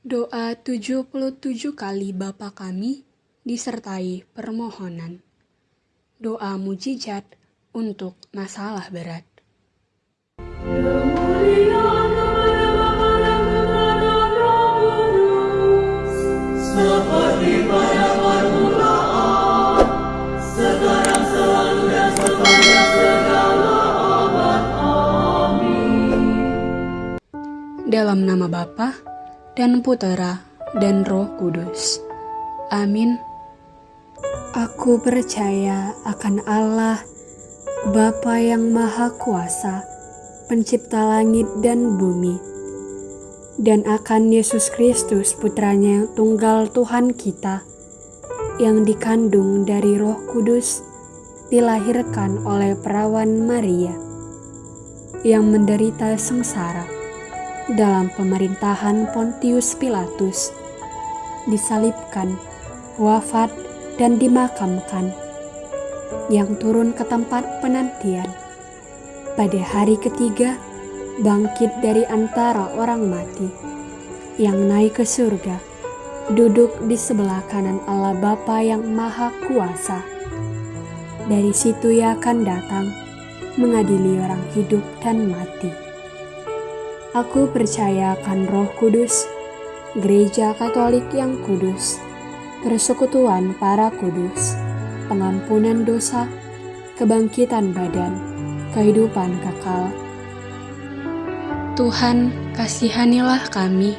Doa 77 kali Bapa kami disertai permohonan. Doa mujizat untuk masalah berat. Amin. Dalam nama Bapa dan Putera dan Roh Kudus. Amin. Aku percaya akan Allah, Bapa yang Maha Kuasa, Pencipta langit dan bumi, dan akan Yesus Kristus, Putranya yang tunggal Tuhan kita, yang dikandung dari Roh Kudus, dilahirkan oleh perawan Maria, yang menderita sengsara dalam pemerintahan Pontius Pilatus, disalibkan, wafat, dan dimakamkan, yang turun ke tempat penantian. Pada hari ketiga, bangkit dari antara orang mati, yang naik ke surga, duduk di sebelah kanan Allah Bapa yang Maha Kuasa. Dari situ ia akan datang, mengadili orang hidup dan mati. Aku percaya akan Roh Kudus, Gereja Katolik yang kudus, persekutuan para kudus, pengampunan dosa, kebangkitan badan, kehidupan kekal. Tuhan, kasihanilah kami.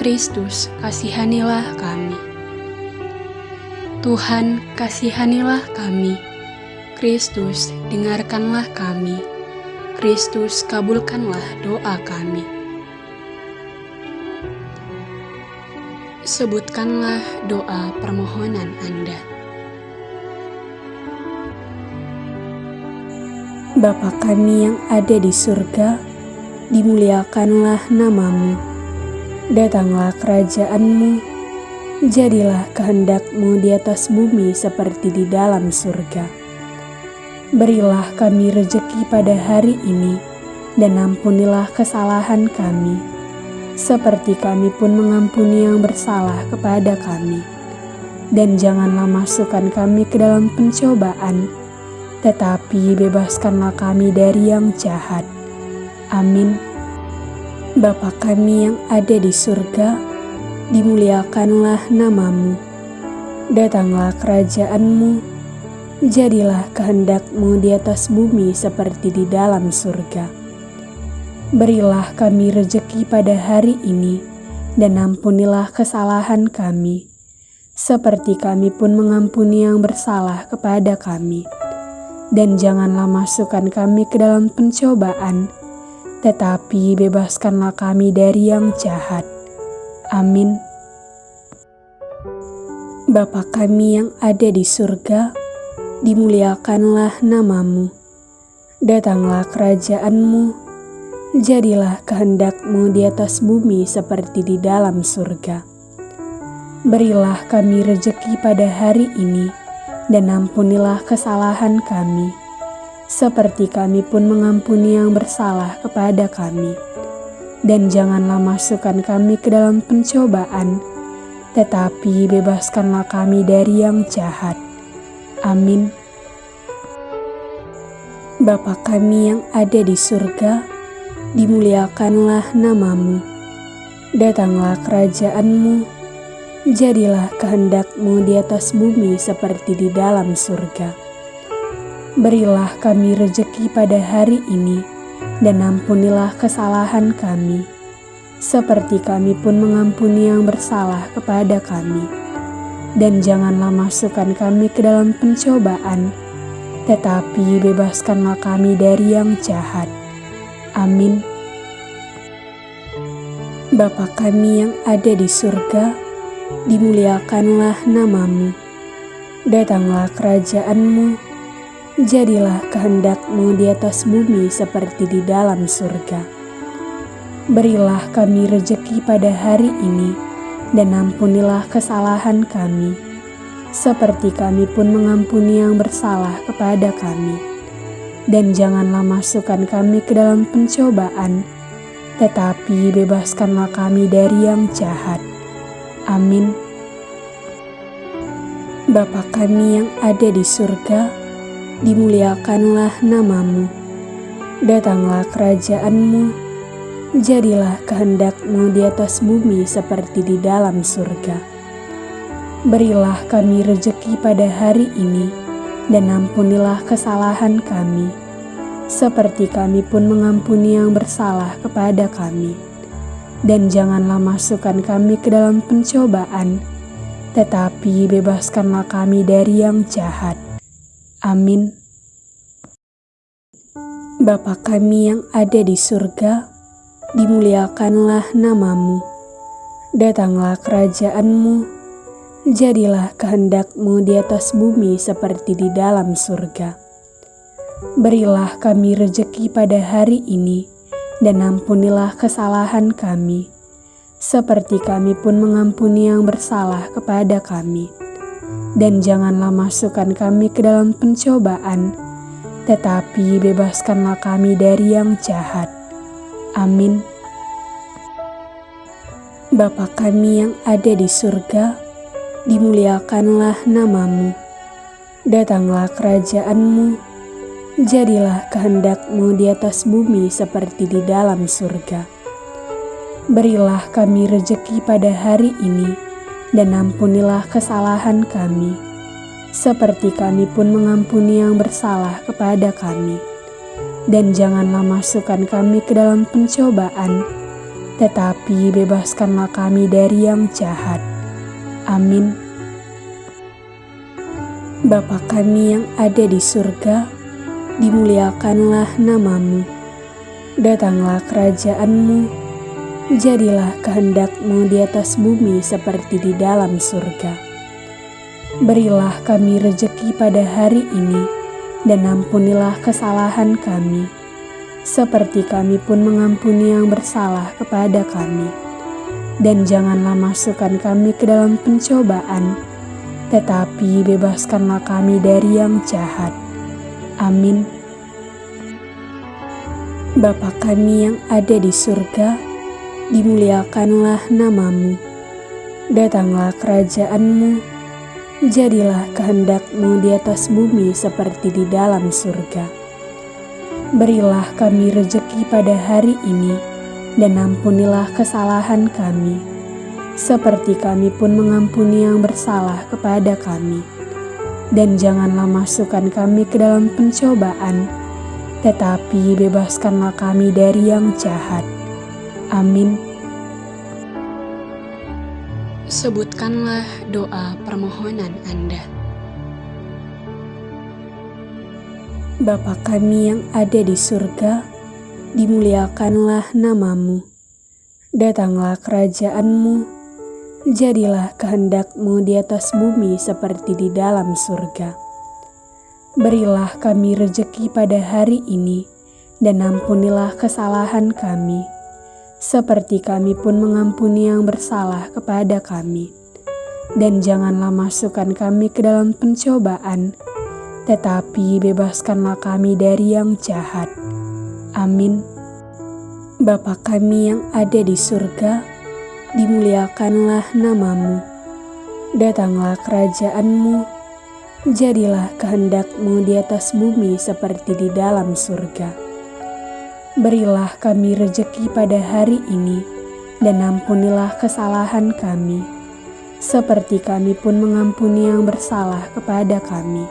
Kristus, kasihanilah kami. Tuhan, kasihanilah kami. Kristus, dengarkanlah kami. Kristus, kabulkanlah doa kami. Sebutkanlah doa permohonan Anda. Bapa kami yang ada di surga, dimuliakanlah namamu. Datanglah kerajaanmu, jadilah kehendakmu di atas bumi seperti di dalam surga. Berilah kami rejeki pada hari ini, dan ampunilah kesalahan kami, seperti kami pun mengampuni yang bersalah kepada kami. Dan janganlah masukkan kami ke dalam pencobaan, tetapi bebaskanlah kami dari yang jahat. Amin. Bapa kami yang ada di surga, dimuliakanlah namamu. Datanglah kerajaanmu, jadilah kehendakmu di atas bumi seperti di dalam surga. Berilah kami rejeki pada hari ini, dan ampunilah kesalahan kami, seperti kami pun mengampuni yang bersalah kepada kami. Dan janganlah masukkan kami ke dalam pencobaan, tetapi bebaskanlah kami dari yang jahat. Amin. Bapa kami yang ada di surga, dimuliakanlah namamu. Datanglah kerajaanmu, jadilah kehendakmu di atas bumi seperti di dalam surga. Berilah kami rejeki pada hari ini, dan ampunilah kesalahan kami, seperti kami pun mengampuni yang bersalah kepada kami. Dan janganlah masukkan kami ke dalam pencobaan, tetapi bebaskanlah kami dari yang jahat. Amin. Bapa kami yang ada di surga, dimuliakanlah namamu. Datanglah kerajaanmu, jadilah kehendakmu di atas bumi seperti di dalam surga. Berilah kami rejeki pada hari ini, dan ampunilah kesalahan kami, seperti kami pun mengampuni yang bersalah kepada kami. Dan janganlah masukkan kami ke dalam pencobaan, tetapi bebaskanlah kami dari yang jahat. Amin. Bapa kami yang ada di surga, dimuliakanlah namamu. Datanglah kerajaanmu, jadilah kehendakmu di atas bumi seperti di dalam surga. Berilah kami rejeki pada hari ini, dan ampunilah kesalahan kami, seperti kami pun mengampuni yang bersalah kepada kami. Dan janganlah masukkan kami ke dalam pencobaan, tetapi bebaskanlah kami dari yang jahat. Amin. Bapa kami yang ada di surga, dimuliakanlah namamu. Datanglah kerajaanmu, jadilah kehendakmu di atas bumi seperti di dalam surga. Berilah kami rejeki pada hari ini, dan ampunilah kesalahan kami, seperti kami pun mengampuni yang bersalah kepada kami. Dan janganlah masukkan kami ke dalam pencobaan, tetapi bebaskanlah kami dari yang jahat. Amin. Bapa kami yang ada di surga, dimuliakanlah namamu. Datanglah kerajaanmu, jadilah kehendakmu di atas bumi seperti di dalam surga. Berilah kami rejeki pada hari ini, dan ampunilah kesalahan kami, seperti kami pun mengampuni yang bersalah kepada kami. Dan janganlah masukkan kami ke dalam pencobaan, tetapi bebaskanlah kami dari yang jahat. Amin. Bapa kami yang ada di surga, dimuliakanlah namamu. Datanglah kerajaanmu, jadilah kehendakmu di atas bumi seperti di dalam surga. Berilah kami rejeki pada hari ini, dan ampunilah kesalahan kami, seperti kami pun mengampuni yang bersalah kepada kami. Dan janganlah masukkan kami ke dalam pencobaan, tetapi bebaskanlah kami dari yang jahat. Amin. Bapa kami yang ada di surga, dimuliakanlah namamu. Datanglah kerajaanmu, jadilah kehendakmu di atas bumi seperti di dalam surga. Berilah kami rejeki pada hari ini, dan ampunilah kesalahan kami, seperti kami pun mengampuni yang bersalah kepada kami. Dan janganlah masukkan kami ke dalam pencobaan, tetapi bebaskanlah kami dari yang jahat. Amin. Bapa kami yang ada di surga, dimuliakanlah namamu. Datanglah kerajaanmu, jadilah kehendakmu di atas bumi seperti di dalam surga. Berilah kami rejeki pada hari ini, dan ampunilah kesalahan kami, seperti kami pun mengampuni yang bersalah kepada kami dan janganlah masukkan kami ke dalam pencobaan, tetapi bebaskanlah kami dari yang jahat. Amin. Sebutkanlah doa permohonan Anda. Bapa kami yang ada di surga, dimuliakanlah namamu. Datanglah kerajaanmu, jadilah kehendakmu di atas bumi seperti di dalam surga. Berilah kami rejeki pada hari ini, dan ampunilah kesalahan kami, seperti kami pun mengampuni yang bersalah kepada kami. Dan janganlah masukkan kami ke dalam pencobaan, tetapi bebaskanlah kami dari yang jahat. Amin. Bapa kami yang ada di surga, dimuliakanlah namamu. Datanglah kerajaanmu, jadilah kehendakmu di atas bumi seperti di dalam surga. Berilah kami rejeki pada hari ini, dan ampunilah kesalahan kami, seperti kami pun mengampuni yang bersalah kepada kami.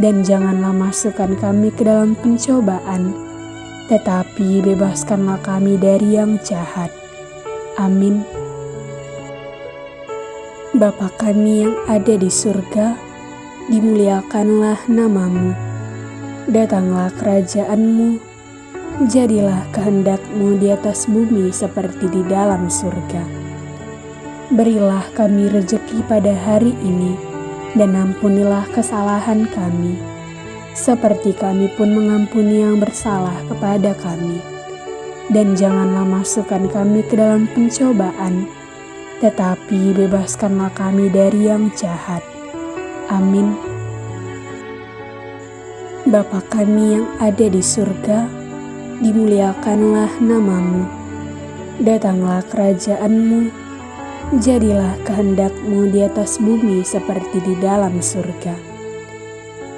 Dan janganlah masukkan kami ke dalam pencobaan, tetapi bebaskanlah kami dari yang jahat Amin. Bapa kami yang ada di surga, dimuliakanlah namamu. Datanglah kerajaanmu, jadilah kehendakmu di atas bumi seperti di dalam surga. Berilah kami rejeki pada hari ini, dan ampunilah kesalahan kami, seperti kami pun mengampuni yang bersalah kepada kami dan janganlah masukkan kami ke dalam pencobaan, tetapi bebaskanlah kami dari yang jahat. Amin. Bapa kami yang ada di surga, dimuliakanlah namamu. Datanglah kerajaanmu, jadilah kehendakmu di atas bumi seperti di dalam surga.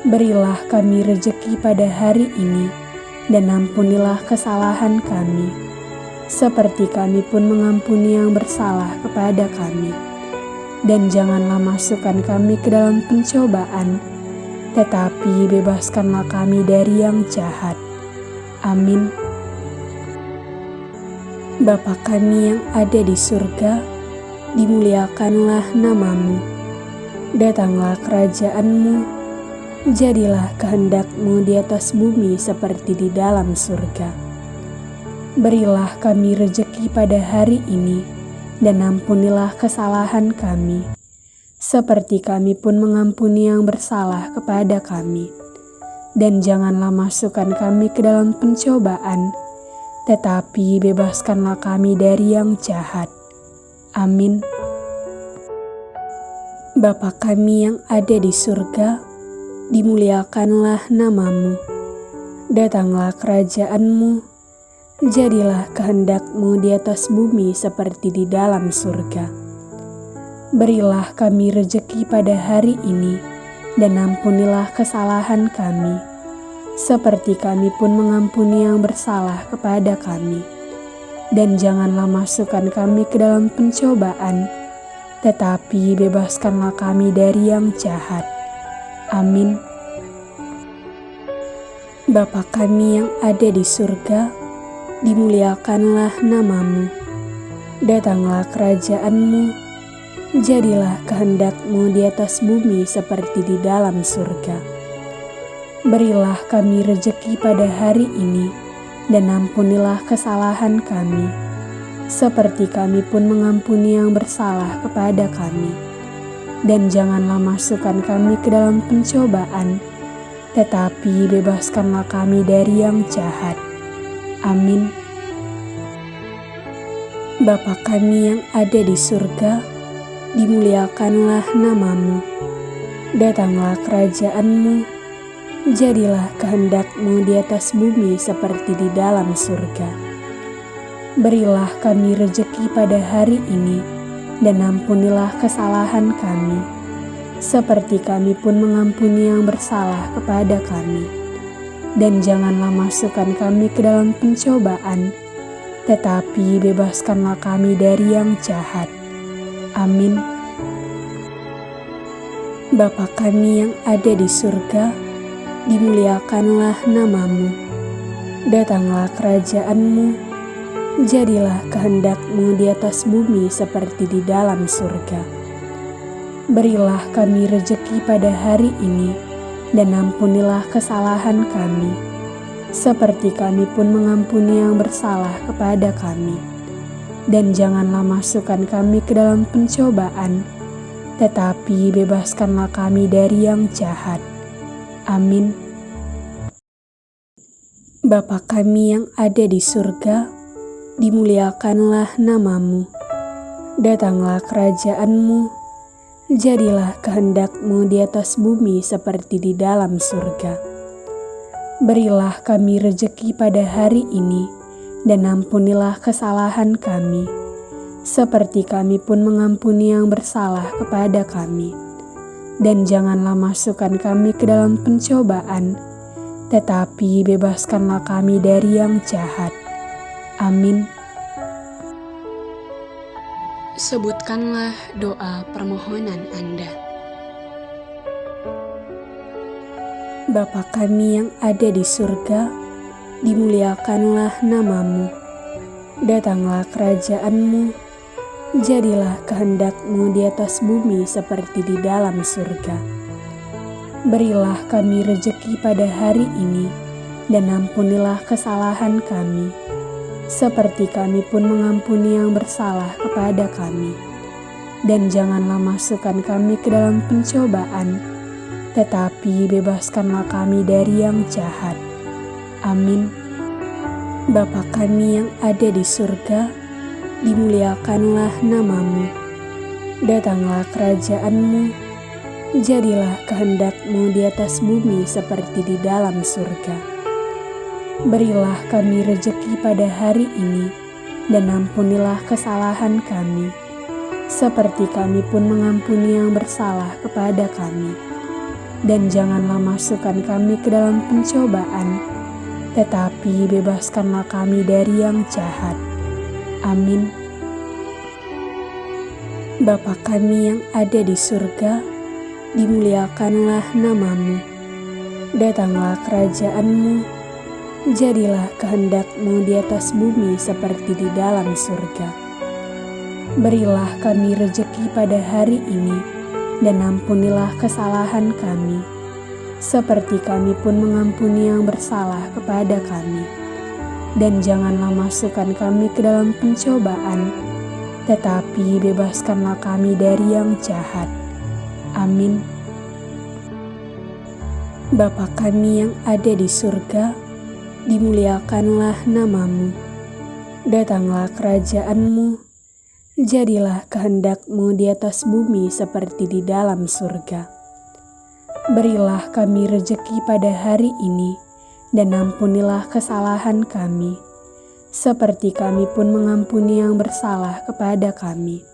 Berilah kami rejeki pada hari ini, dan ampunilah kesalahan kami, seperti kami pun mengampuni yang bersalah kepada kami. Dan janganlah masukkan kami ke dalam pencobaan, tetapi bebaskanlah kami dari yang jahat. Amin. Bapa kami yang ada di surga, dimuliakanlah namamu. Datanglah kerajaanmu, jadilah kehendakmu di atas bumi seperti di dalam surga. Berilah kami rejeki pada hari ini, dan ampunilah kesalahan kami, seperti kami pun mengampuni yang bersalah kepada kami. Dan janganlah masukkan kami ke dalam pencobaan, tetapi bebaskanlah kami dari yang jahat. Amin. Bapa kami yang ada di surga, dimuliakanlah namamu. Datanglah kerajaanmu, jadilah kehendakmu di atas bumi seperti di dalam surga. Berilah kami rejeki pada hari ini, dan ampunilah kesalahan kami seperti kami pun mengampuni yang bersalah kepada kami. Dan janganlah masukkan kami ke dalam pencobaan, tetapi bebaskanlah kami dari yang jahat. Amin. Bapa kami yang ada di surga, dimuliakanlah namamu. Datanglah kerajaanmu, jadilah kehendakmu di atas bumi seperti di dalam surga. Berilah kami rejeki pada hari ini, dan ampunilah kesalahan kami, seperti kami pun mengampuni yang bersalah kepada kami. Dan janganlah masukkan kami ke dalam pencobaan, tetapi bebaskanlah kami dari yang jahat. Amin. Bapa kami yang ada di surga, dimuliakanlah namamu. Datanglah kerajaanmu, jadilah kehendakmu di atas bumi seperti di dalam surga. Berilah kami rejeki pada hari ini, dan ampunilah kesalahan kami, seperti kami pun mengampuni yang bersalah kepada kami. Dan janganlah masukkan kami ke dalam pencobaan, tetapi bebaskanlah kami dari yang jahat. Amin. Bapa kami yang ada di surga, dimuliakanlah namamu. Datanglah kerajaanmu, jadilah kehendakmu di atas bumi seperti di dalam surga. Berilah kami rejeki pada hari ini, dan ampunilah kesalahan kami, seperti kami pun mengampuni yang bersalah kepada kami. Dan janganlah masukkan kami ke dalam pencobaan, tetapi bebaskanlah kami dari yang jahat. Amin. Bapa kami yang ada di surga, dimuliakanlah namamu. Datanglah kerajaanmu, jadilah kehendakmu di atas bumi seperti di dalam surga. Berilah kami rejeki pada hari ini, dan ampunilah kesalahan kami, seperti kami pun mengampuni yang bersalah kepada kami dan janganlah masukkan kami ke dalam pencobaan, tetapi bebaskanlah kami dari yang jahat. Amin. Sebutkanlah doa permohonan Anda. Bapa kami yang ada di surga, dimuliakanlah namamu. Datanglah kerajaanmu, jadilah kehendakmu di atas bumi seperti di dalam surga. Berilah kami rejeki pada hari ini, dan ampunilah kesalahan kami, seperti kami pun mengampuni yang bersalah kepada kami. Dan janganlah masukkan kami ke dalam pencobaan, tetapi bebaskanlah kami dari yang jahat. Amin. Bapa kami yang ada di surga, dimuliakanlah namamu. Datanglah kerajaanmu, jadilah kehendakmu di atas bumi seperti di dalam surga. Berilah kami rejeki pada hari ini, dan ampunilah kesalahan kami, seperti kami pun mengampuni yang bersalah kepada kami. Dan janganlah masukkan kami ke dalam pencobaan, tetapi bebaskanlah kami dari yang jahat. Amin. Bapa kami yang ada di surga, dimuliakanlah namamu. Datanglah kerajaanmu, jadilah kehendakmu di atas bumi seperti di dalam surga. Berilah kami rejeki pada hari ini, dan ampunilah kesalahan kami, seperti kami pun mengampuni yang bersalah kepada kami. Dan janganlah masukkan kami ke dalam pencobaan, tetapi bebaskanlah kami dari yang jahat. Amin. Bapa kami yang ada di surga, dimuliakanlah namamu. Datanglah kerajaanmu, jadilah kehendakmu di atas bumi seperti di dalam surga. Berilah kami rejeki pada hari ini, dan ampunilah kesalahan kami, seperti kami pun mengampuni yang bersalah kepada kami.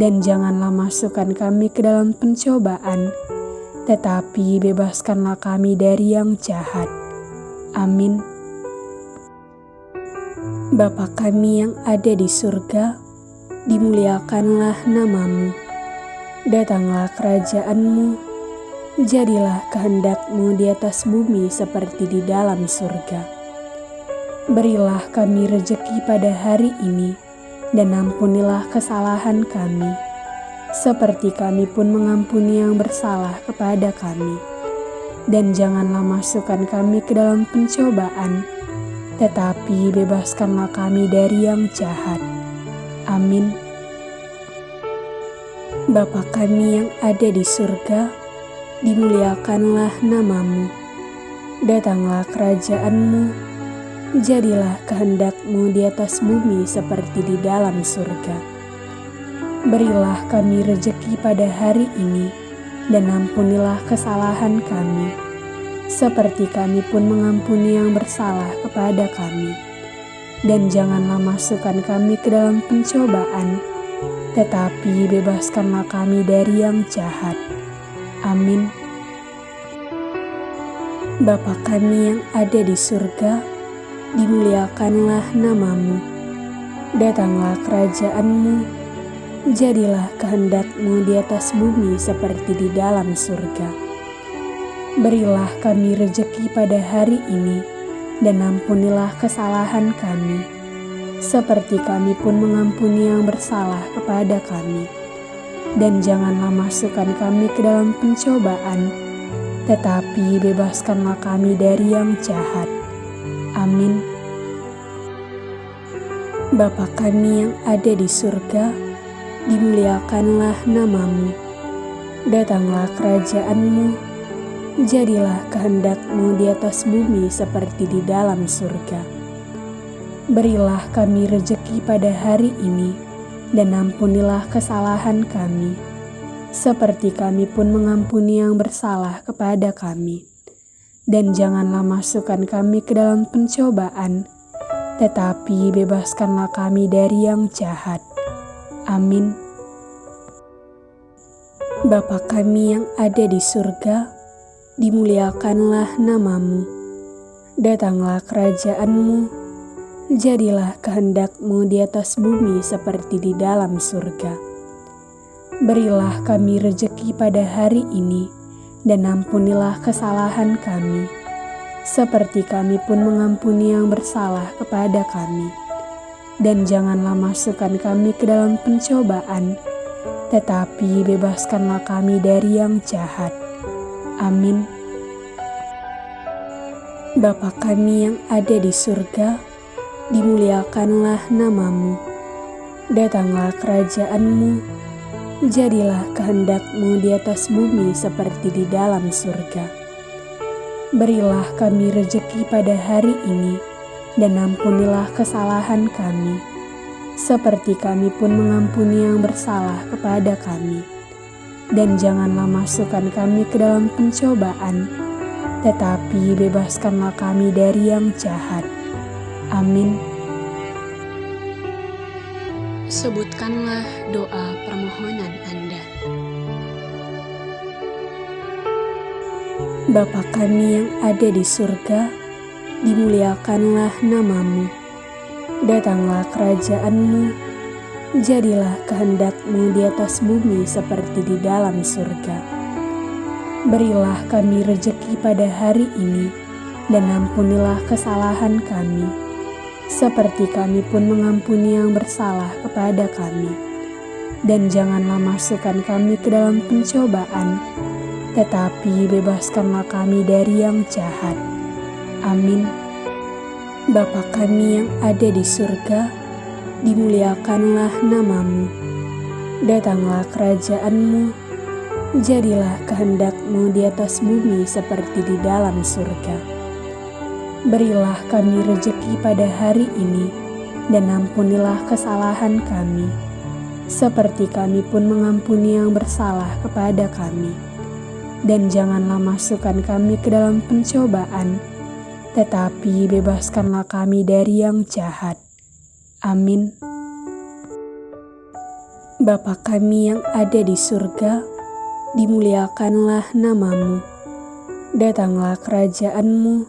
Dan janganlah masukkan kami ke dalam pencobaan, tetapi bebaskanlah kami dari yang jahat. Amin. Bapa kami yang ada di surga, dimuliakanlah namamu. Datanglah kerajaanmu, jadilah kehendakmu di atas bumi seperti di dalam surga. Berilah kami rejeki pada hari ini, dan ampunilah kesalahan kami, seperti kami pun mengampuni yang bersalah kepada kami. Dan janganlah masukkan kami ke dalam pencobaan, tetapi bebaskanlah kami dari yang jahat. Amin. Bapa kami yang ada di surga, dimuliakanlah namamu. Datanglah kerajaanmu, jadilah kehendakmu di atas bumi seperti di dalam surga. Berilah kami rejeki pada hari ini, dan ampunilah kesalahan kami, seperti kami pun mengampuni yang bersalah kepada kami. Dan janganlah masukkan kami ke dalam pencobaan, tetapi bebaskanlah kami dari yang jahat. Amin. Bapa kami yang ada di surga, dimuliakanlah namamu. Datanglah kerajaanmu, jadilah kehendakmu di atas bumi seperti di dalam surga. Berilah kami rejeki pada hari ini, dan ampunilah kesalahan kami, seperti kami pun mengampuni yang bersalah kepada kami. Dan janganlah masukkan kami ke dalam pencobaan, tetapi bebaskanlah kami dari yang jahat. Amin. Bapa kami yang ada di surga, dimuliakanlah namamu. Datanglah kerajaanmu, jadilah kehendakmu di atas bumi seperti di dalam surga. Berilah kami rejeki pada hari ini, dan ampunilah kesalahan kami, seperti kami pun mengampuni yang bersalah kepada kami dan janganlah masukkan kami ke dalam pencobaan, tetapi bebaskanlah kami dari yang jahat. Amin. Bapa kami yang ada di surga, dimuliakanlah namamu. Datanglah kerajaanmu, jadilah kehendakmu di atas bumi seperti di dalam surga. Berilah kami rejeki pada hari ini, dan ampunilah kesalahan kami, seperti kami pun mengampuni yang bersalah kepada kami. Dan janganlah masukkan kami ke dalam pencobaan, tetapi bebaskanlah kami dari yang jahat. Amin. Bapa kami yang ada di surga, dimuliakanlah namamu. Datanglah kerajaanmu, jadilah kehendakmu di atas bumi seperti di dalam surga. Berilah kami rejeki pada hari ini, dan ampunilah kesalahan kami, seperti kami pun mengampuni yang bersalah kepada kami. Dan janganlah masukkan kami ke dalam pencobaan, tetapi bebaskanlah kami dari yang jahat. Amin. sebutkanlah doa permohonan Anda. Bapa kami yang ada di surga, dimuliakanlah namamu. Datanglah kerajaanmu, jadilah kehendakmu di atas bumi seperti di dalam surga. Berilah kami rejeki pada hari ini, dan ampunilah kesalahan kami, seperti kami pun mengampuni yang bersalah kepada kami. Dan janganlah masukkan kami ke dalam pencobaan, tetapi bebaskanlah kami dari yang jahat. Amin. Bapa kami yang ada di surga, dimuliakanlah namamu. Datanglah kerajaanmu, jadilah kehendakmu di atas bumi seperti di dalam surga. Berilah kami rejeki pada hari ini, dan ampunilah kesalahan kami, seperti kami pun mengampuni yang bersalah kepada kami. Dan janganlah masukkan kami ke dalam pencobaan, tetapi bebaskanlah kami dari yang jahat. Amin. Bapa kami yang ada di surga, dimuliakanlah namamu. Datanglah kerajaanmu,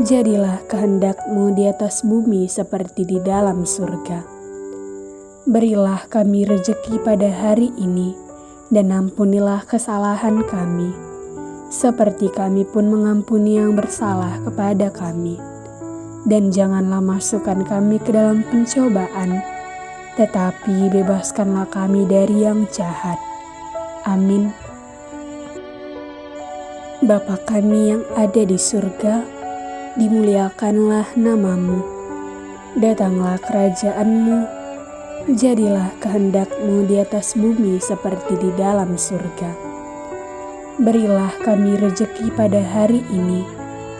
jadilah kehendakmu di atas bumi seperti di dalam surga. Berilah kami rejeki pada hari ini, dan ampunilah kesalahan kami, seperti kami pun mengampuni yang bersalah kepada kami. Dan janganlah masukkan kami ke dalam pencobaan, tetapi bebaskanlah kami dari yang jahat. Amin. Bapa kami yang ada di surga, dimuliakanlah namamu. Datanglah kerajaanmu, jadilah kehendakmu di atas bumi seperti di dalam surga. Berilah kami rejeki pada hari ini,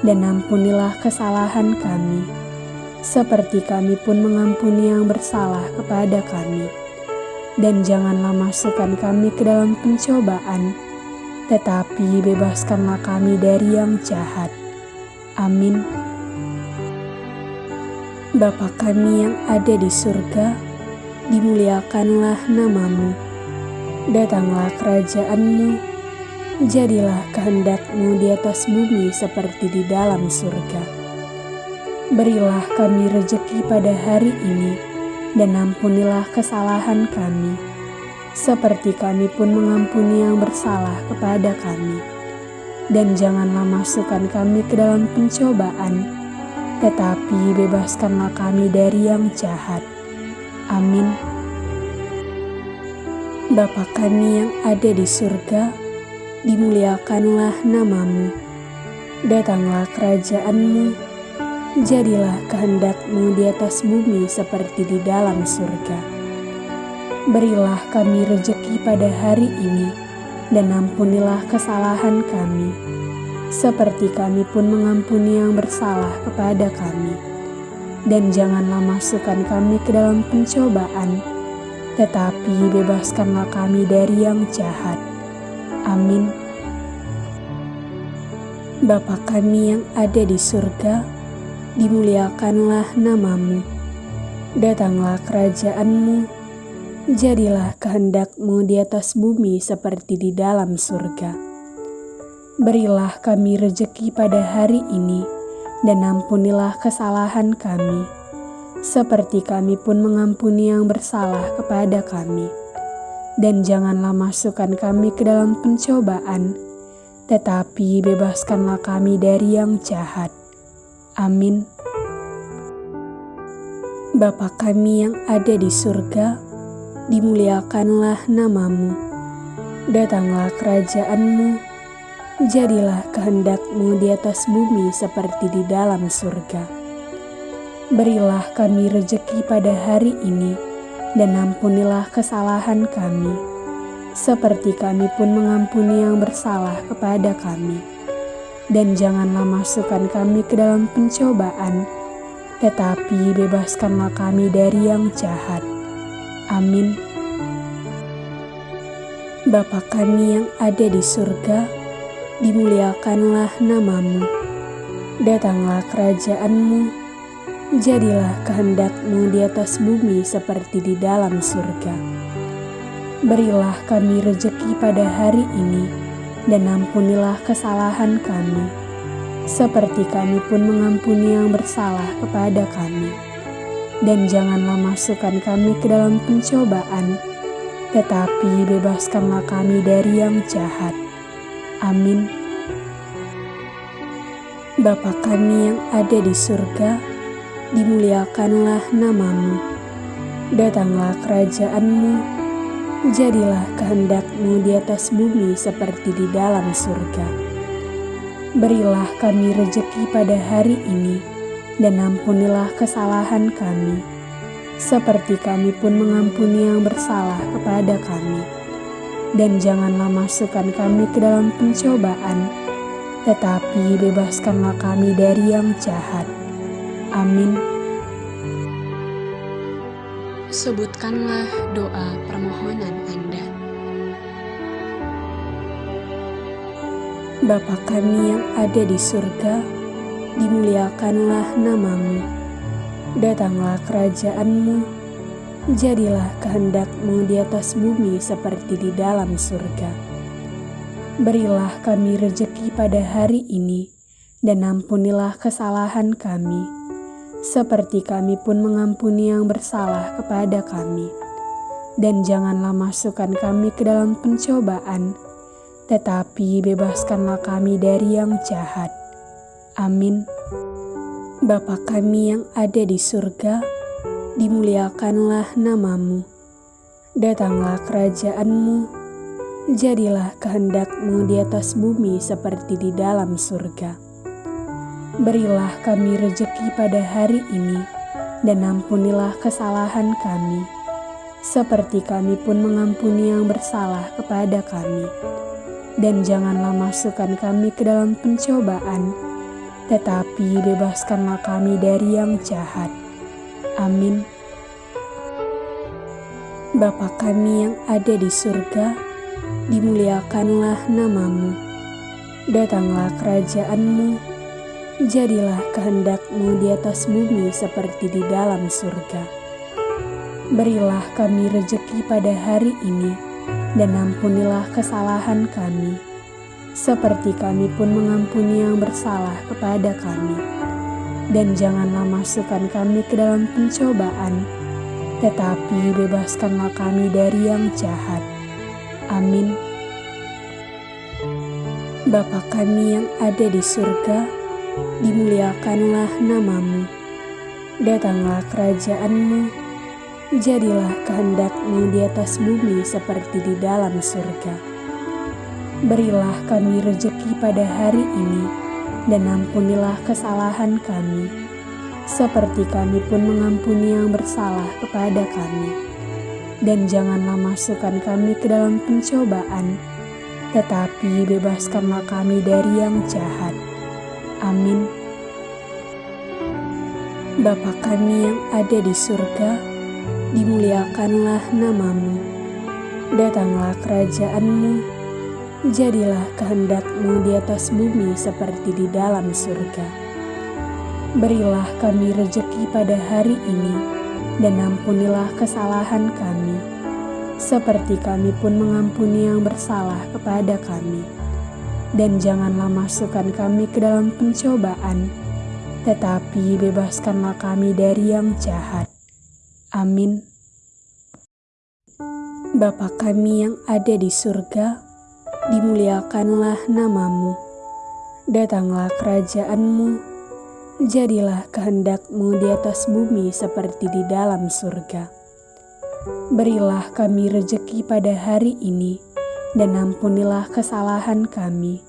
dan ampunilah kesalahan kami, seperti kami pun mengampuni yang bersalah kepada kami. Dan janganlah masukkan kami ke dalam pencobaan, tetapi bebaskanlah kami dari yang jahat Amin. Bapa kami yang ada di surga, dimuliakanlah namamu. Datanglah kerajaanmu, jadilah kehendakmu di atas bumi seperti di dalam surga. Berilah kami rejeki pada hari ini, dan ampunilah kesalahan kami, seperti kami pun mengampuni yang bersalah kepada kami dan janganlah masukkan kami ke dalam pencobaan, tetapi bebaskanlah kami dari yang jahat. Amin. Bapa kami yang ada di surga, dimuliakanlah namamu. Datanglah kerajaanmu, jadilah kehendakmu di atas bumi seperti di dalam surga. Berilah kami rejeki pada hari ini, dan ampunilah kesalahan kami, seperti kami pun mengampuni yang bersalah kepada kami. Dan janganlah masukkan kami ke dalam pencobaan, tetapi bebaskanlah kami dari yang jahat. Amin. Bapa kami yang ada di surga, dimuliakanlah namamu. Datanglah kerajaanmu, jadilah kehendakmu di atas bumi seperti di dalam surga. Berilah kami rejeki pada hari ini, dan ampunilah kesalahan kami, seperti kami pun mengampuni yang bersalah kepada kami. Dan janganlah masukkan kami ke dalam pencobaan, tetapi bebaskanlah kami dari yang jahat. Amin. Bapa kami yang ada di surga, dimuliakanlah namamu. Datanglah kerajaanmu, jadilah kehendakmu di atas bumi seperti di dalam surga. Berilah kami rejeki pada hari ini, dan ampunilah kesalahan kami, seperti kami pun mengampuni yang bersalah kepada kami. Dan janganlah masukkan kami ke dalam pencobaan, tetapi bebaskanlah kami dari yang jahat Amin. Bapa kami yang ada di surga, dimuliakanlah namamu. Datanglah kerajaanmu, Jadilah kehendakmu di atas bumi seperti di dalam surga. Berilah kami rejeki pada hari ini, dan ampunilah kesalahan kami, seperti kami pun mengampuni yang bersalah kepada kami. Dan janganlah masukkan kami ke dalam pencobaan, tetapi bebaskanlah kami dari yang jahat. Amin. Bapa kami yang ada di surga, dimuliakanlah namamu. Datanglah kerajaanmu, jadilah kehendakmu di atas bumi seperti di dalam surga. Berilah kami rejeki pada hari ini, dan ampunilah kesalahan kami, seperti kami pun mengampuni yang bersalah kepada kami. Dan janganlah masukkan kami ke dalam pencobaan, tetapi bebaskanlah kami dari yang jahat. Amin. Sebutkanlah doa permohonan Anda. Bapa kami yang ada di surga, dimuliakanlah namamu. Datanglah kerajaanmu, jadilah kehendakmu di atas bumi seperti di dalam surga. Berilah kami rejeki pada hari ini, dan ampunilah kesalahan kami seperti kami pun mengampuni yang bersalah kepada kami. Dan janganlah masukkan kami ke dalam pencobaan, tetapi bebaskanlah kami dari yang jahat. Amin. Bapa kami yang ada di surga, dimuliakanlah namamu. Datanglah kerajaanmu, jadilah kehendakmu di atas bumi seperti di dalam surga. Berilah kami rejeki pada hari ini, dan ampunilah kesalahan kami, seperti kami pun mengampuni yang bersalah kepada kami. Dan janganlah masukkan kami ke dalam pencobaan, tetapi bebaskanlah kami dari yang jahat. Amin. Bapa kami yang ada di surga, dimuliakanlah namamu. Datanglah kerajaanmu, jadilah kehendakmu di atas bumi seperti di dalam surga. Berilah kami rejeki pada hari ini, dan ampunilah kesalahan kami, seperti kami pun mengampuni yang bersalah kepada kami. Dan janganlah masukkan kami ke dalam pencobaan, tetapi bebaskanlah kami dari yang jahat. Amin. Bapa kami yang ada di surga, dimuliakanlah namamu. Datanglah kerajaanmu, jadilah kehendakmu di atas bumi seperti di dalam surga. Berilah kami rejeki pada hari ini, dan ampunilah kesalahan kami, seperti kami pun mengampuni yang bersalah kepada kami. Dan janganlah masukkan kami ke dalam pencobaan, tetapi bebaskanlah kami dari yang jahat. Amin. Bapa kami yang ada di surga, dimuliakanlah namamu. Datanglah kerajaanmu, jadilah kehendakmu di atas bumi seperti di dalam surga. Berilah kami rejeki pada hari ini, dan ampunilah kesalahan kami, seperti kami pun mengampuni yang bersalah kepada kami dan janganlah masukkan kami ke dalam pencobaan, tetapi bebaskanlah kami dari yang jahat. Amin. Bapa kami yang ada di surga, dimuliakanlah namamu. Datanglah kerajaanmu, jadilah kehendakmu di atas bumi seperti di dalam surga. Berilah kami rejeki pada hari ini, dan ampunilah kesalahan kami,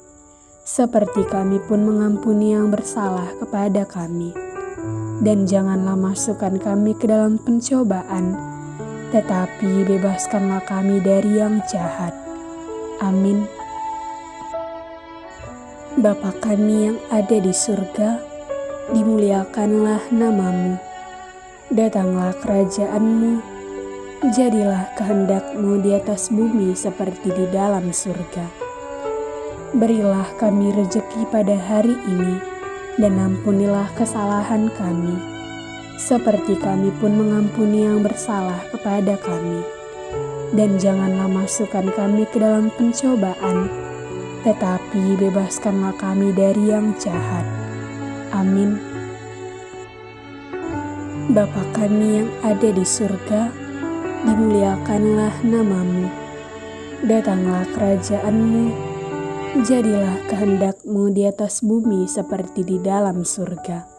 seperti kami pun mengampuni yang bersalah kepada kami. Dan janganlah masukkan kami ke dalam pencobaan, tetapi bebaskanlah kami dari yang jahat. Amin. Bapa kami yang ada di surga, dimuliakanlah namamu. Datanglah kerajaanmu, jadilah kehendakmu di atas bumi seperti di dalam surga. Berilah kami rejeki pada hari ini, dan ampunilah kesalahan kami, seperti kami pun mengampuni yang bersalah kepada kami. Dan janganlah masukkan kami ke dalam pencobaan, tetapi bebaskanlah kami dari yang jahat. Amin. Bapa kami yang ada di surga, dimuliakanlah namamu. Datanglah kerajaanmu, jadilah kehendakmu di atas bumi seperti di dalam surga.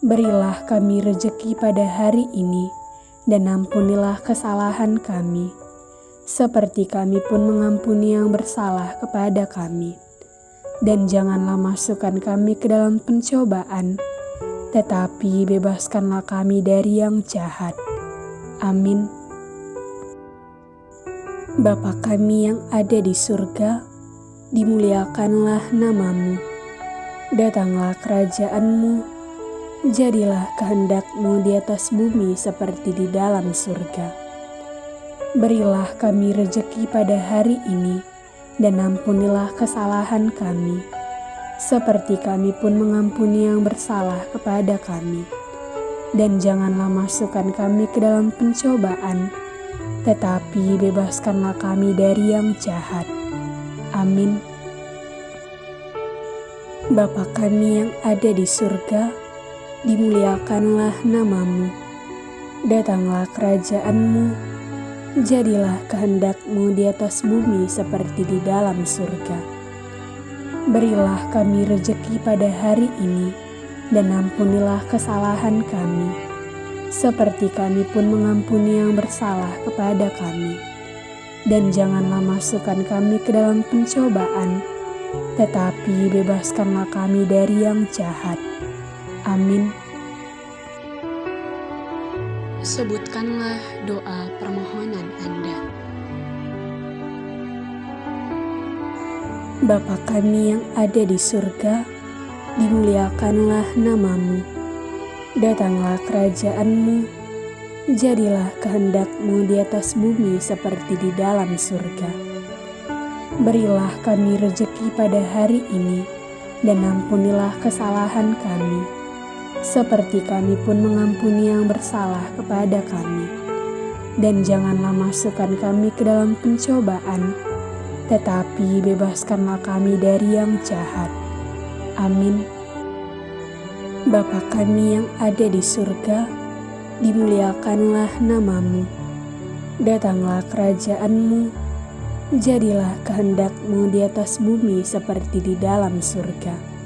Berilah kami rejeki pada hari ini, dan ampunilah kesalahan kami, seperti kami pun mengampuni yang bersalah kepada kami. Dan janganlah masukkan kami ke dalam pencobaan, tetapi bebaskanlah kami dari yang jahat. Amin. Bapa kami yang ada di surga, dimuliakanlah namamu. Datanglah kerajaanmu, jadilah kehendakmu di atas bumi seperti di dalam surga. Berilah kami rejeki pada hari ini, dan ampunilah kesalahan kami seperti kami pun mengampuni yang bersalah kepada kami. Dan janganlah masukkan kami ke dalam pencobaan, tetapi bebaskanlah kami dari yang jahat. Amin. Bapa kami yang ada di surga, dimuliakanlah namamu. Datanglah kerajaanmu, jadilah kehendakmu di atas bumi seperti di dalam surga. Berilah kami rejeki pada hari ini, dan ampunilah kesalahan kami, seperti kami pun mengampuni yang bersalah kepada kami. Dan janganlah masukkan kami ke dalam pencobaan, tetapi bebaskanlah kami dari yang jahat. Amin. Sebutkanlah doa permohonan Anda. Bapa kami yang ada di surga, dimuliakanlah namamu. Datanglah kerajaanmu, jadilah kehendakmu di atas bumi seperti di dalam surga. Berilah kami rejeki pada hari ini, dan ampunilah kesalahan kami, seperti kami pun mengampuni yang bersalah kepada kami. Dan janganlah masukkan kami ke dalam pencobaan, tetapi bebaskanlah kami dari yang jahat. Amin. Bapa kami yang ada di surga, dimuliakanlah namamu. Datanglah kerajaanmu, jadilah kehendakmu di atas bumi seperti di dalam surga.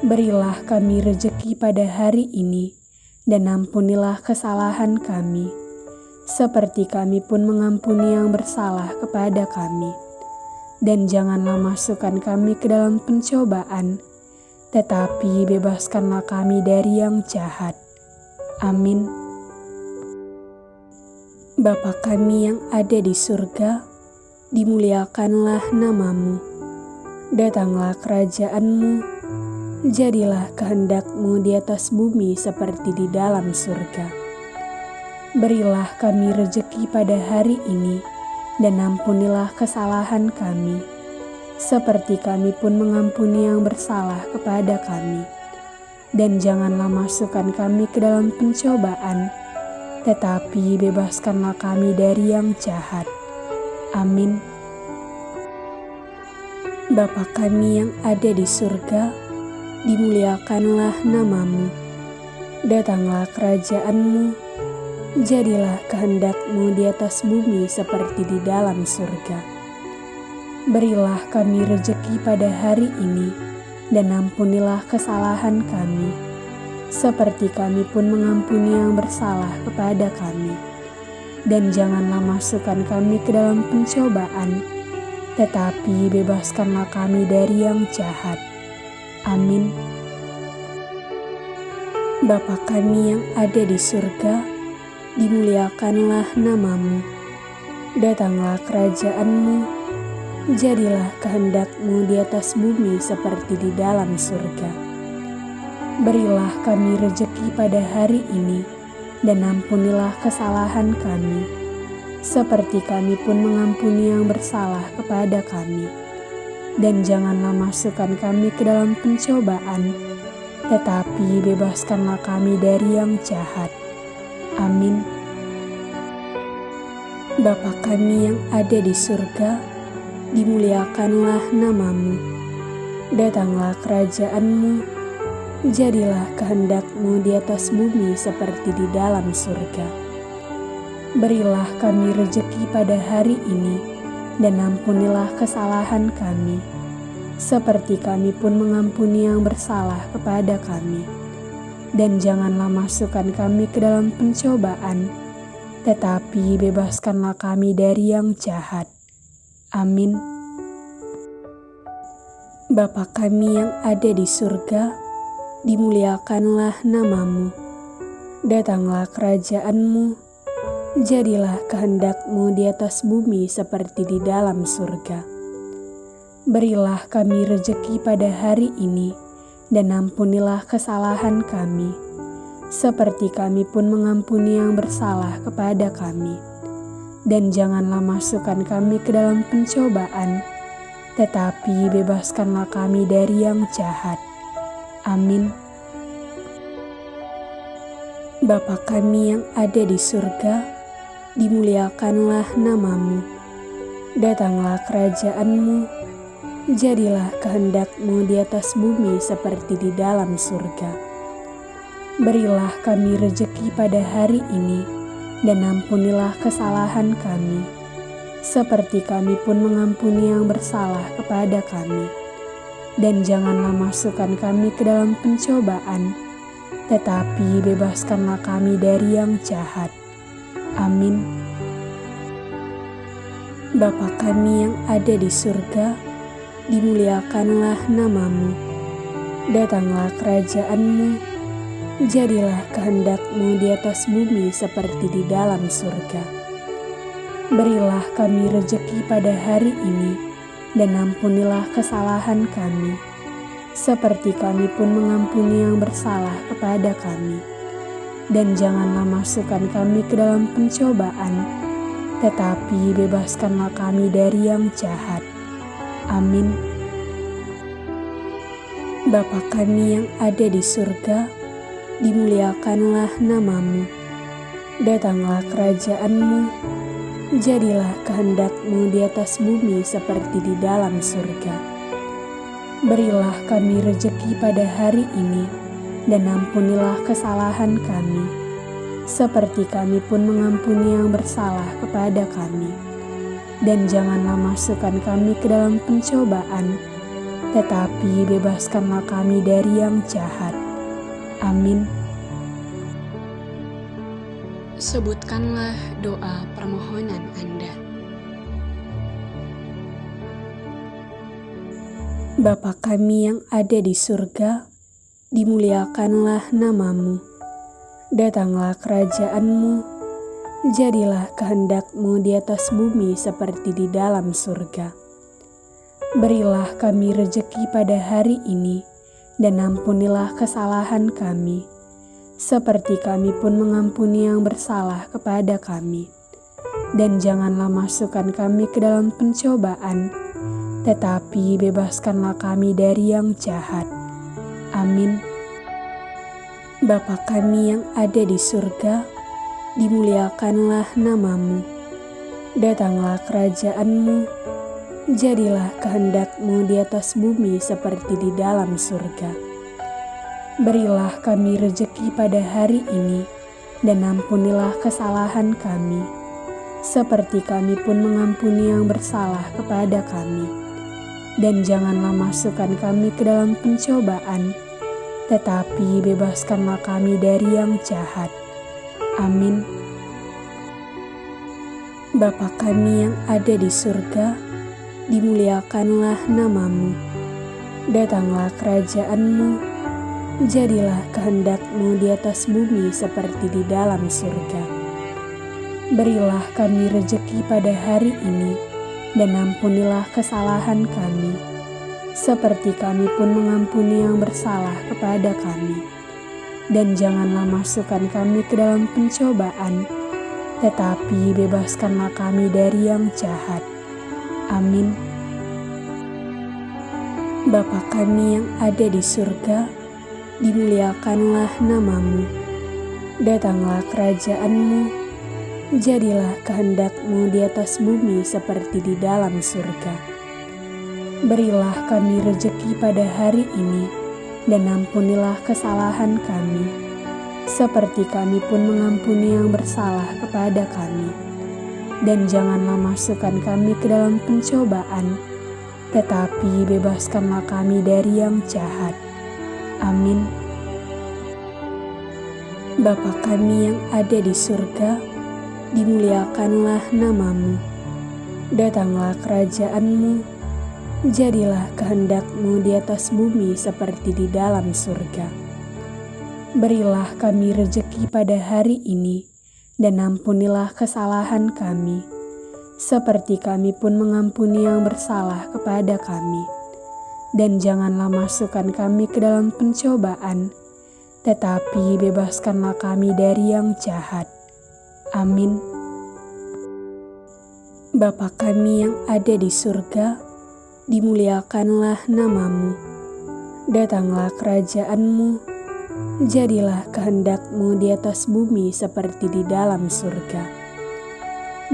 Berilah kami rejeki pada hari ini, dan ampunilah kesalahan kami, seperti kami pun mengampuni yang bersalah kepada kami dan janganlah masukkan kami ke dalam pencobaan, tetapi bebaskanlah kami dari yang jahat. Amin. Bapa kami yang ada di surga, dimuliakanlah namamu. Datanglah kerajaanmu, jadilah kehendakmu di atas bumi seperti di dalam surga. Berilah kami rejeki pada hari ini, dan ampunilah kesalahan kami, seperti kami pun mengampuni yang bersalah kepada kami. Dan janganlah masukkan kami ke dalam pencobaan, tetapi bebaskanlah kami dari yang jahat. Amin. Bapa kami yang ada di surga, dimuliakanlah namamu. Datanglah kerajaanmu, jadilah kehendakmu di atas bumi seperti di dalam surga. Berilah kami rejeki pada hari ini, dan ampunilah kesalahan kami, seperti kami pun mengampuni yang bersalah kepada kami. Dan janganlah masukkan kami ke dalam pencobaan, tetapi bebaskanlah kami dari yang jahat. Amin. Bapa kami yang ada di surga, dimuliakanlah namamu. Datanglah kerajaanmu, jadilah kehendakmu di atas bumi seperti di dalam surga. Berilah kami rejeki pada hari ini, dan ampunilah kesalahan kami, seperti kami pun mengampuni yang bersalah kepada kami. Dan janganlah masukkan kami ke dalam pencobaan, tetapi bebaskanlah kami dari yang jahat. Amin. Bapa kami yang ada di surga, dimuliakanlah namamu. Datanglah kerajaanmu, jadilah kehendakmu di atas bumi seperti di dalam surga. Berilah kami rejeki pada hari ini, dan ampunilah kesalahan kami, seperti kami pun mengampuni yang bersalah kepada kami. Dan janganlah masukkan kami ke dalam pencobaan, tetapi bebaskanlah kami dari yang jahat. Amin. Bapa kami yang ada di surga, dimuliakanlah namamu. Datanglah kerajaanmu, jadilah kehendakmu di atas bumi seperti di dalam surga. Berilah kami rejeki pada hari ini, dan ampunilah kesalahan kami, seperti kami pun mengampuni yang bersalah kepada kami. Dan janganlah masukkan kami ke dalam pencobaan, tetapi bebaskanlah kami dari yang jahat. Amin. Bapa kami yang ada di surga, dimuliakanlah namamu. Datanglah kerajaanmu, jadilah kehendakmu di atas bumi seperti di dalam surga. Berilah kami rejeki pada hari ini, dan ampunilah kesalahan kami, seperti kami pun mengampuni yang bersalah kepada kami. Dan janganlah masukkan kami ke dalam pencobaan, tetapi bebaskanlah kami dari yang jahat. Amin. Bapa kami yang ada di surga, dimuliakanlah namamu. Datanglah kerajaanmu, jadilah kehendakmu di atas bumi seperti di dalam surga. Berilah kami rejeki pada hari ini, dan ampunilah kesalahan kami, seperti kami pun mengampuni yang bersalah kepada kami dan janganlah masukkan kami ke dalam pencobaan, tetapi bebaskanlah kami dari yang jahat. Amin. Bapa kami yang ada di surga, dimuliakanlah namamu. Datanglah kerajaanmu, jadilah kehendakmu di atas bumi seperti di dalam surga. Berilah kami rejeki pada hari ini, dan ampunilah kesalahan kami, seperti kami pun mengampuni yang bersalah kepada kami. Dan janganlah masukkan kami ke dalam pencobaan, tetapi bebaskanlah kami dari yang jahat. Amin. Sebutkanlah doa permohonan Anda. Bapa kami yang ada di surga, dimuliakanlah namamu. Datanglah kerajaanmu, jadilah kehendakmu di atas bumi seperti di dalam surga. Berilah kami rejeki pada hari ini, dan ampunilah kesalahan kami, seperti kami pun mengampuni yang bersalah kepada kami. Dan janganlah masukkan kami ke dalam pencobaan, tetapi bebaskanlah kami dari yang jahat Amin. Bapa kami yang ada di surga, dimuliakanlah namamu. Datanglah kerajaanmu, jadilah kehendakmu di atas bumi seperti di dalam surga. Berilah kami rejeki pada hari ini, dan ampunilah kesalahan kami, seperti kami pun mengampuni yang bersalah kepada kami dan janganlah masukkan kami ke dalam pencobaan, tetapi bebaskanlah kami dari yang jahat. Amin. Bapa kami yang ada di surga, dimuliakanlah namamu. Datanglah kerajaanmu, jadilah kehendakmu di atas bumi seperti di dalam surga. Berilah kami rejeki pada hari ini, dan ampunilah kesalahan kami, seperti kami pun mengampuni yang bersalah kepada kami. Dan janganlah masukkan kami ke dalam pencobaan, tetapi bebaskanlah kami dari yang jahat. Amin. Bapa kami yang ada di surga, dimuliakanlah namamu. Datanglah kerajaanmu, jadilah kehendakmu di atas bumi seperti di dalam surga. Berilah kami rejeki pada hari ini, dan ampunilah kesalahan kami, seperti kami pun mengampuni yang bersalah kepada kami. Dan janganlah masukkan kami ke dalam pencobaan, tetapi bebaskanlah kami dari yang jahat. Amin. Bapa kami yang ada di surga, dimuliakanlah namamu. Datanglah kerajaanmu, jadilah kehendakmu di atas bumi seperti di dalam surga. Berilah kami rejeki pada hari ini, dan ampunilah kesalahan kami, seperti kami pun mengampuni yang bersalah kepada kami. Dan janganlah masukkan kami ke dalam pencobaan, tetapi bebaskanlah kami dari yang jahat. Amin. Bapa kami yang ada di surga, dimuliakanlah namamu. Datanglah kerajaanmu, jadilah kehendakmu di atas bumi seperti di dalam surga.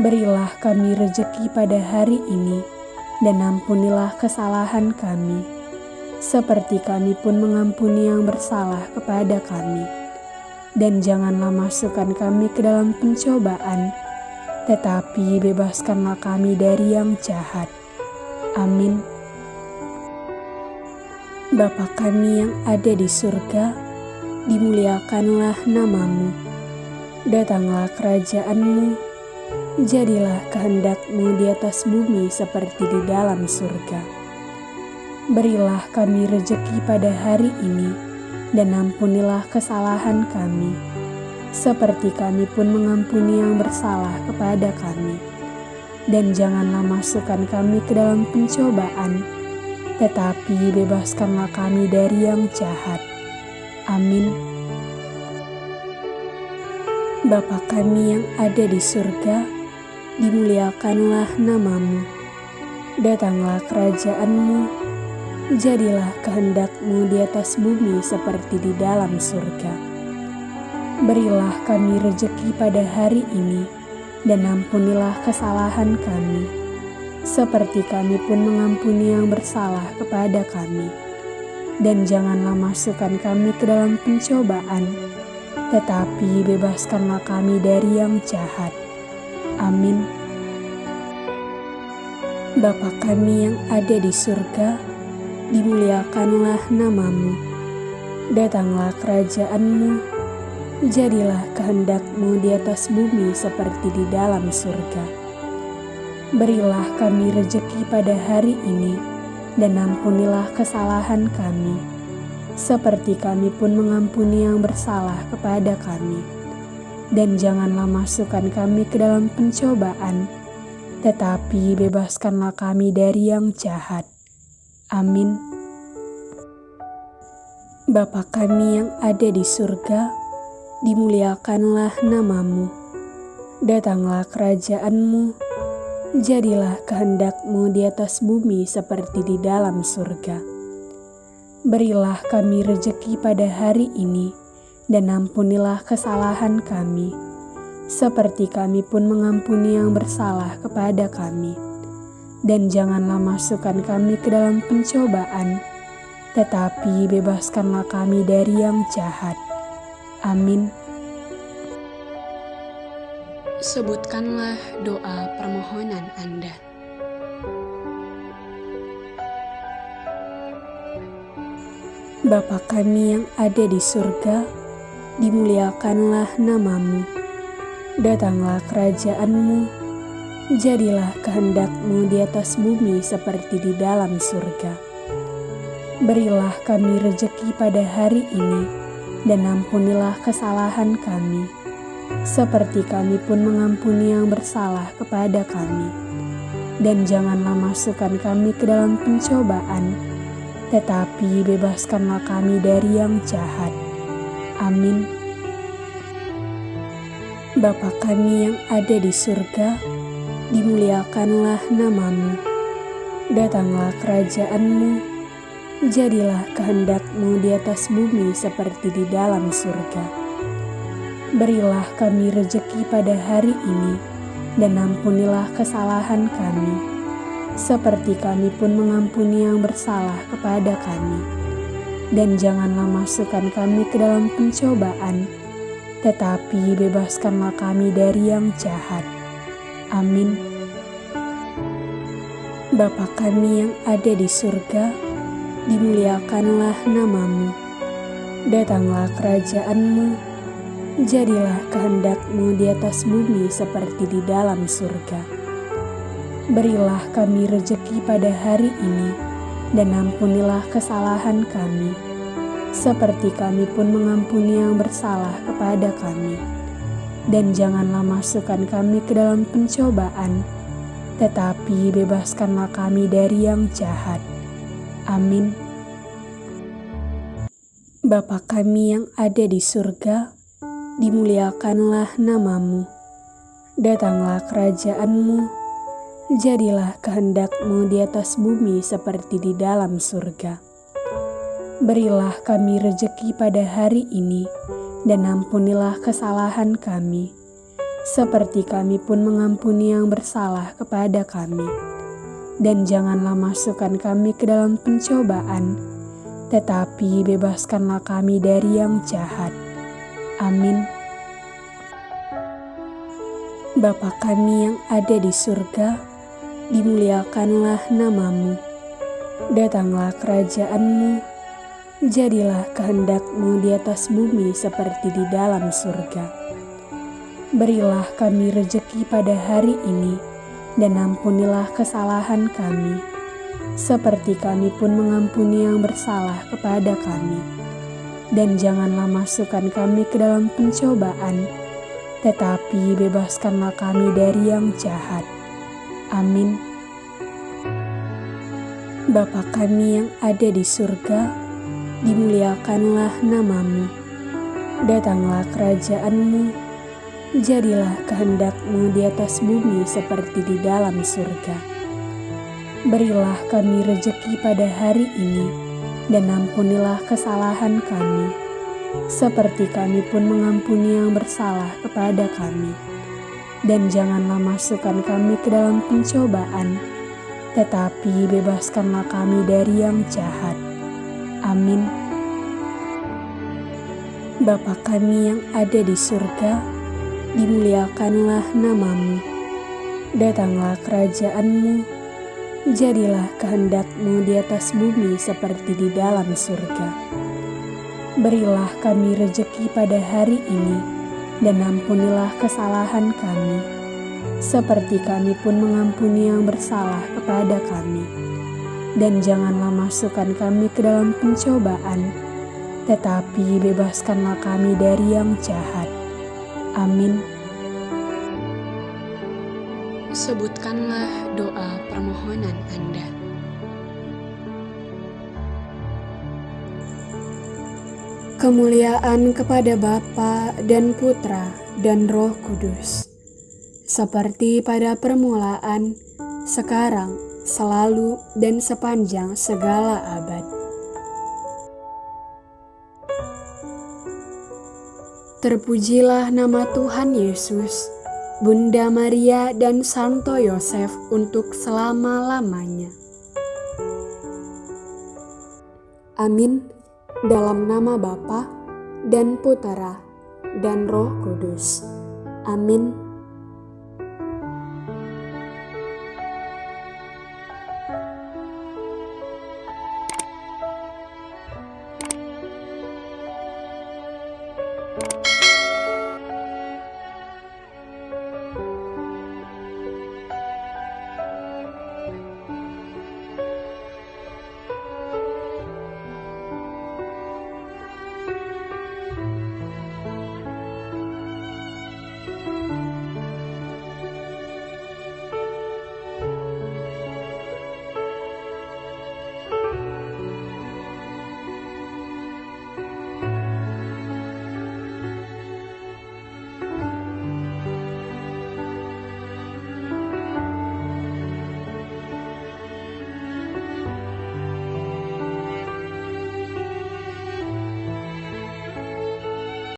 Berilah kami rejeki pada hari ini, dan ampunilah kesalahan kami seperti kami pun mengampuni yang bersalah kepada kami. Dan janganlah masukkan kami ke dalam pencobaan, tetapi bebaskanlah kami dari yang jahat. Amin. Bapa kami yang ada di surga, dimuliakanlah namamu. Datanglah kerajaanmu, jadilah kehendakmu di atas bumi seperti di dalam surga. Berilah kami rejeki pada hari ini, dan ampunilah kesalahan kami, seperti kami pun mengampuni yang bersalah kepada kami. Dan janganlah masukkan kami ke dalam pencobaan, tetapi bebaskanlah kami dari yang jahat. Amin. Bapa kami yang ada di surga, dimuliakanlah namamu. Datanglah kerajaanmu, jadilah kehendakmu di atas bumi seperti di dalam surga. Berilah kami rejeki pada hari ini, dan ampunilah kesalahan kami, seperti kami pun mengampuni yang bersalah kepada kami. Dan janganlah masukkan kami ke dalam pencobaan, tetapi bebaskanlah kami dari yang jahat. Amin. Bapa kami yang ada di surga, dimuliakanlah namamu. Datanglah kerajaanmu, jadilah kehendakmu di atas bumi seperti di dalam surga. Berilah kami rejeki pada hari ini, dan ampunilah kesalahan kami, seperti kami pun mengampuni yang bersalah kepada kami. Dan janganlah masukkan kami ke dalam pencobaan, tetapi bebaskanlah kami dari yang jahat. Amin. Bapa kami yang ada di surga, dimuliakanlah namamu. Datanglah kerajaanmu, jadilah kehendakmu di atas bumi seperti di dalam surga. Berilah kami rejeki pada hari ini, dan ampunilah kesalahan kami, seperti kami pun mengampuni yang bersalah kepada kami dan janganlah masukkan kami ke dalam pencobaan, tetapi bebaskanlah kami dari yang jahat. Amin. Sebutkanlah doa permohonan Anda. Bapa kami yang ada di surga, dimuliakanlah namamu. Datanglah kerajaanmu, jadilah kehendakmu di atas bumi seperti di dalam surga. Berilah kami rejeki pada hari ini, dan ampunilah kesalahan kami, seperti kami pun mengampuni yang bersalah kepada kami. Dan janganlah masukkan kami ke dalam pencobaan, tetapi bebaskanlah kami dari yang jahat. Amin. Bapa kami yang ada di surga, dimuliakanlah namamu. Datanglah kerajaanmu, Jadilah kehendakmu di atas bumi seperti di dalam surga. Berilah kami rejeki pada hari ini, dan ampunilah kesalahan kami, seperti kami pun mengampuni yang bersalah kepada kami. Dan janganlah masukkan kami ke dalam pencobaan, tetapi bebaskanlah kami dari yang jahat. Amin. Bapa kami yang ada di surga, dimuliakanlah namamu. Datanglah kerajaanmu, jadilah kehendakmu di atas bumi seperti di dalam surga. Berilah kami rejeki pada hari ini, dan ampunilah kesalahan kami, seperti kami pun mengampuni yang bersalah kepada kami. Dan janganlah masukkan kami ke dalam pencobaan, tetapi bebaskanlah kami dari yang jahat. Amin. Bapa kami yang ada di surga, dimuliakanlah namamu. Datanglah kerajaanmu, jadilah kehendakmu di atas bumi seperti di dalam surga. Berilah kami rejeki pada hari ini, dan ampunilah kesalahan kami, seperti kami pun mengampuni yang bersalah kepada kami. Dan janganlah masukkan kami ke dalam pencobaan, tetapi bebaskanlah kami dari yang jahat. Amin. Bapa kami yang ada di surga, dimuliakanlah namamu. Datanglah kerajaanmu, jadilah kehendakmu di atas bumi seperti di dalam surga. Berilah kami rejeki pada hari ini, dan ampunilah kesalahan kami, seperti kami pun mengampuni yang bersalah kepada kami. Dan janganlah masukkan kami ke dalam pencobaan, tetapi bebaskanlah kami dari yang jahat. Amin. Bapa kami yang ada di surga, dimuliakanlah namamu. Datanglah kerajaanmu, jadilah kehendakmu di atas bumi seperti di dalam surga. Berilah kami rejeki pada hari ini, dan ampunilah kesalahan kami, seperti kami pun mengampuni yang bersalah kepada kami. Dan janganlah masukkan kami ke dalam pencobaan, tetapi bebaskanlah kami dari yang jahat. Amin. Bapa kami yang ada di surga, dimuliakanlah namamu. Datanglah kerajaanmu, jadilah kehendakmu di atas bumi seperti di dalam surga. Berilah kami rejeki pada hari ini, dan ampunilah kesalahan kami, seperti kami pun mengampuni yang bersalah kepada kami. Dan janganlah masukkan kami ke dalam pencobaan, tetapi bebaskanlah kami dari yang jahat. Amin. Sebutkanlah doa permohonan Anda. Kemuliaan kepada Bapa dan Putra dan Roh Kudus, seperti pada permulaan, sekarang, selalu, dan sepanjang segala abad. Terpujilah nama Tuhan Yesus Bunda Maria dan Santo Yosef untuk selama-lamanya. Amin. Dalam nama Bapa dan Putera dan Roh Kudus. Amin.